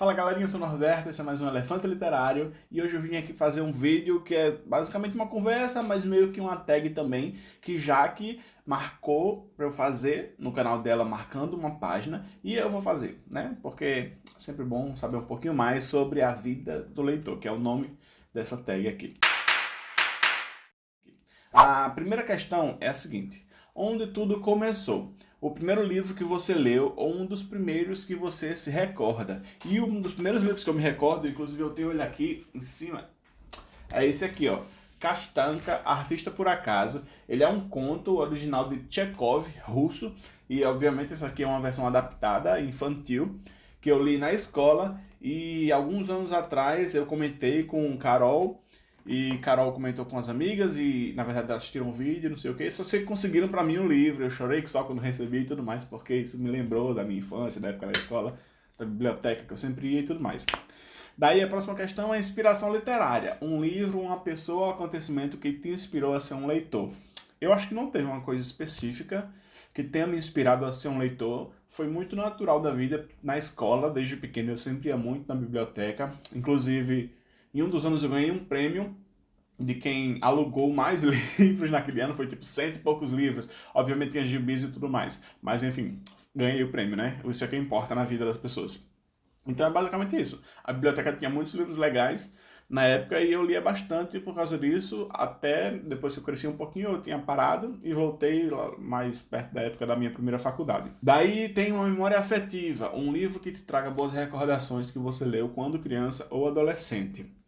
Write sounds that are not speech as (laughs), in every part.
Fala galerinha, eu sou o Norberto, esse é mais um Elefante Literário e hoje eu vim aqui fazer um vídeo que é basicamente uma conversa, mas meio que uma tag também, que Jaque marcou para eu fazer no canal dela, marcando uma página, e eu vou fazer, né? Porque é sempre bom saber um pouquinho mais sobre a vida do leitor, que é o nome dessa tag aqui. A primeira questão é a seguinte, onde tudo começou? O primeiro livro que você leu ou um dos primeiros que você se recorda. E um dos primeiros livros que eu me recordo, inclusive eu tenho ele aqui em cima, é esse aqui, ó. Kastanka, Artista por Acaso. Ele é um conto original de Chekhov, russo, e obviamente essa aqui é uma versão adaptada, infantil, que eu li na escola, e alguns anos atrás eu comentei com Carol, e Carol comentou com as amigas e, na verdade, assistiram um vídeo, não sei o que. Só que conseguiram para mim um livro. Eu chorei só quando recebi e tudo mais, porque isso me lembrou da minha infância, da época da escola, da biblioteca que eu sempre ia e tudo mais. Daí a próxima questão é inspiração literária. Um livro, uma pessoa ou acontecimento que te inspirou a ser um leitor. Eu acho que não teve uma coisa específica que tenha me inspirado a ser um leitor. Foi muito natural da vida na escola, desde pequeno eu sempre ia muito na biblioteca. Inclusive, em um dos anos eu ganhei um prêmio de quem alugou mais (laughs) livros naquele ano, foi tipo cento e poucos livros. Obviamente tinha gibis e tudo mais. Mas enfim, ganhei o prêmio, né? Isso é que importa na vida das pessoas. Então é basicamente isso. A biblioteca tinha muitos livros legais na época e eu lia bastante por causa disso, até depois que eu cresci um pouquinho eu tinha parado e voltei mais perto da época da minha primeira faculdade. Daí tem uma memória afetiva, um livro que te traga boas recordações que você leu quando criança ou adolescente.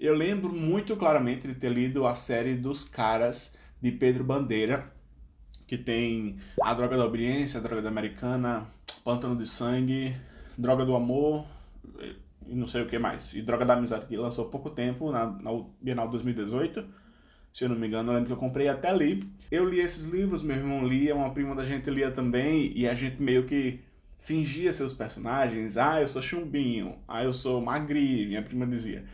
Eu lembro muito claramente de ter lido a série dos Caras, de Pedro Bandeira, que tem A Droga da Obediência, A Droga da Americana, Pântano de Sangue, Droga do Amor, e não sei o que mais. E Droga da Amizade, que lançou há pouco tempo, na, na Bienal 2018, se eu não me engano, eu lembro que eu comprei até ali. Eu li esses livros, meu irmão lia, uma prima da gente lia também, e a gente meio que fingia seus personagens. Ah, eu sou chumbinho, ah, eu sou magrinho, minha prima dizia.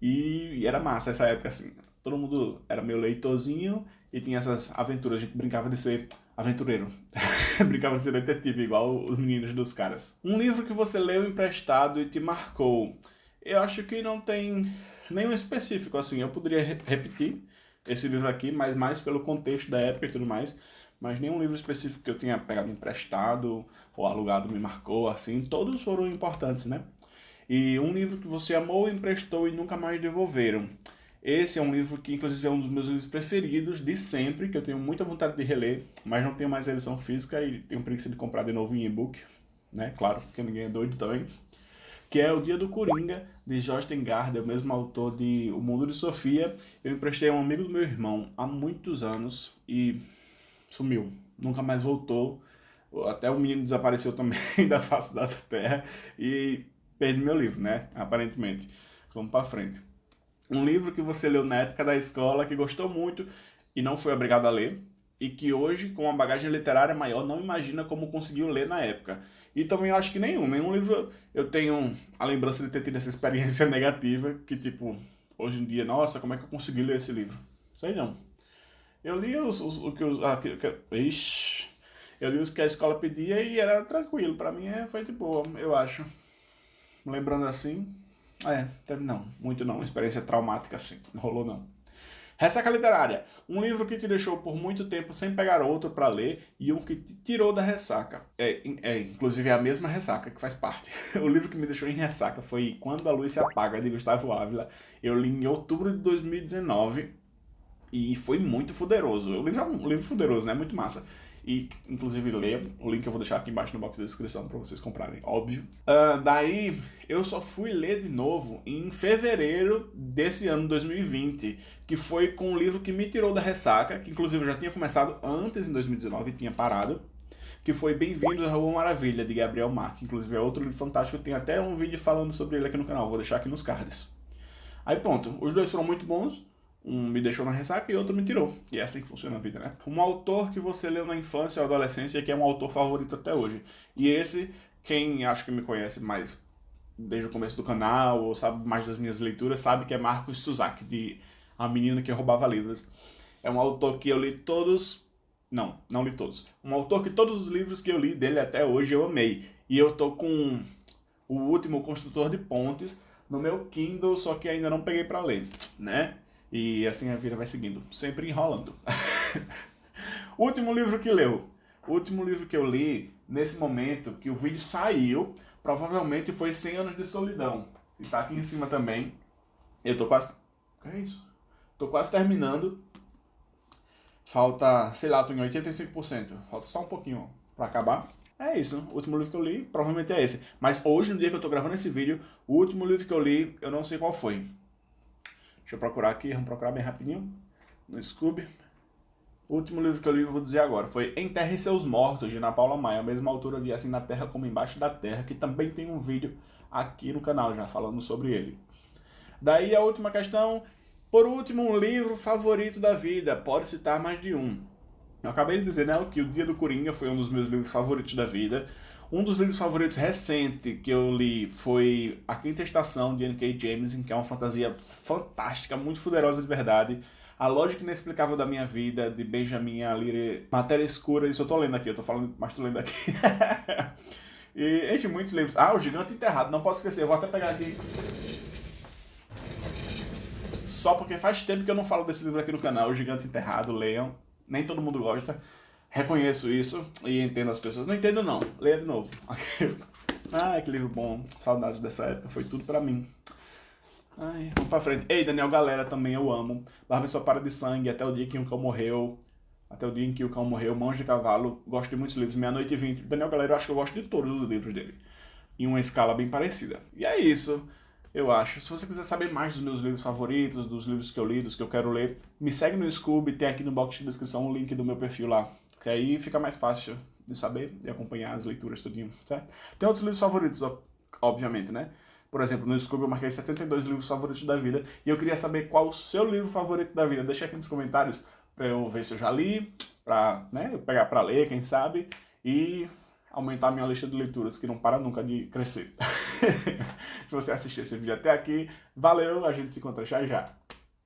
E, era massa essa época, assim. Todo mundo era meio leitorzinho e tinha essas aventuras. A gente brincava de ser aventureiro. (laughs) brincava de ser detetive, igual os meninos dos caras. Um livro que você leu emprestado e te marcou. Eu acho que não tem nenhum específico, assim. Eu poderia re repetir esse livro aqui, mas mais pelo contexto da época e tudo mais. Mas nenhum livro específico que eu tenha pegado emprestado ou alugado me marcou, assim. Todos foram importantes, né? E um livro que você amou, emprestou e nunca mais devolveram. Esse é um livro que, inclusive, é um dos meus livros preferidos de sempre, que eu tenho muita vontade de reler, mas não tenho mais a edição física e tenho preguiça de comprar de novo em e-book, né? Claro, porque ninguém é doido também. Que é O Dia do Coringa, de Josten Gardner, o mesmo autor de O Mundo de Sofia. Eu emprestei a um amigo do meu irmão há muitos anos e sumiu. Nunca mais voltou. Até o menino desapareceu também (laughs) da face da terra. E perdi meu livro, né? Aparentemente. Vamos para frente. Um livro que você leu na época da escola, que gostou muito e não foi obrigado a ler, e que hoje, com uma bagagem literária maior, não imagina como conseguiu ler na época. E também acho que nenhum. Nenhum livro eu tenho a lembrança de ter tido essa experiência (laughs) negativa, que tipo, hoje em dia, nossa, como é que eu consegui ler esse livro? Sei não. Eu li os, os, o que os... Ah, que, que, ixi, eu li os que a escola pedia e era tranquilo. Pra mim é, foi de boa, eu acho lembrando assim, é, teve não, muito não, experiência traumática assim, não rolou não. Ressaca literária, um livro que te deixou por muito tempo sem pegar outro para ler e um que te tirou da ressaca. É, é, inclusive é a mesma ressaca que faz parte. (laughs) o livro que me deixou em ressaca foi Quando a Luz se Apaga, de Gustavo Ávila. Eu li em outubro de 2019 e foi muito fuderoso. O livro é um livro fuderoso, né? Muito massa e inclusive leia, o link eu vou deixar aqui embaixo no box da descrição para vocês comprarem, óbvio. Uh, daí eu só fui ler de novo em fevereiro desse ano 2020, que foi com um livro que me tirou da ressaca, que inclusive eu já tinha começado antes em 2019 e tinha parado, que foi Bem-vindos à Rua Maravilha, de Gabriel Mark, inclusive é outro livro fantástico, tem até um vídeo falando sobre ele aqui no canal, vou deixar aqui nos cards. Aí pronto, os dois foram muito bons, um me deixou na ressaca e outro me tirou. E é assim que funciona a vida, né? Um autor que você leu na infância ou adolescência que é um autor favorito até hoje. E esse, quem acho que me conhece mais desde o começo do canal, ou sabe mais das minhas leituras, sabe que é Marcos Suzak, de A Menina que Roubava Livros. É um autor que eu li todos... Não, não li todos. Um autor que todos os livros que eu li dele até hoje eu amei. E eu tô com O Último Construtor de Pontes no meu Kindle, só que ainda não peguei para ler, né? E assim a vida vai seguindo, sempre enrolando. (laughs) último livro que leu. O último livro que eu li, nesse momento que o vídeo saiu, provavelmente foi 100 Anos de Solidão. E tá aqui em cima também. Eu tô quase... O que é isso? Tô quase terminando. Falta, sei lá, tô em 85%. Falta só um pouquinho para acabar. É isso, o último livro que eu li provavelmente é esse. Mas hoje, no dia que eu tô gravando esse vídeo, o último livro que eu li, eu não sei qual foi. Deixa eu procurar aqui, vamos procurar bem rapidinho. No Scooby. O último livro que eu li, eu vou dizer agora, foi Enterre Seus Mortos, de Ana Paula Maia, a mesma autora de Assim na Terra como Embaixo da Terra, que também tem um vídeo aqui no canal já falando sobre ele. Daí a última questão, por último, um livro favorito da vida, pode citar mais de um. Eu acabei de dizer, né, que O Dia do Coringa foi um dos meus livros favoritos da vida. Um dos livros favoritos recente que eu li foi A Quinta Estação, de N.K. Jameson, que é uma fantasia fantástica, muito poderosa de verdade. A Lógica Inexplicável da Minha Vida, de Benjamin Alire. Matéria Escura, isso eu tô lendo aqui, eu tô falando, mas tô lendo aqui. (laughs) e, enfim, muitos livros. Ah, O Gigante Enterrado, não posso esquecer, eu vou até pegar aqui. Só porque faz tempo que eu não falo desse livro aqui no canal, O Gigante Enterrado, leiam nem todo mundo gosta. Reconheço isso e entendo as pessoas. Não entendo não, leia de novo. Ai, (laughs) que livro bom, saudades dessa época, foi tudo pra mim. Ai, vamos pra frente. Ei, Daniel Galera também eu amo. Barba Sua Para de Sangue, Até o Dia que o Cão Morreu. Até o Dia em que o Cão Morreu, Mãos de Cavalo. Gosto de muitos livros. Meia Noite e Vinte. Daniel Galera, eu acho que eu gosto de todos os livros dele. Em uma escala bem parecida. E é isso eu acho. Se você quiser saber mais dos meus livros favoritos, dos livros que eu li, dos que eu quero ler, me segue no Scooby, tem aqui no box de descrição o link do meu perfil lá. Que aí fica mais fácil de saber e acompanhar as leituras tudinho, certo? Tem outros livros favoritos, obviamente, né? Por exemplo, no Scooby eu marquei 72 livros favoritos da vida e eu queria saber qual o seu livro favorito da vida. Deixa aqui nos comentários pra eu ver se eu já li, pra né, eu pegar pra ler, quem sabe. E aumentar a minha lista de leituras, que não para nunca de crescer. (laughs) Se você assistiu esse vídeo até aqui, valeu, a gente se encontra já já.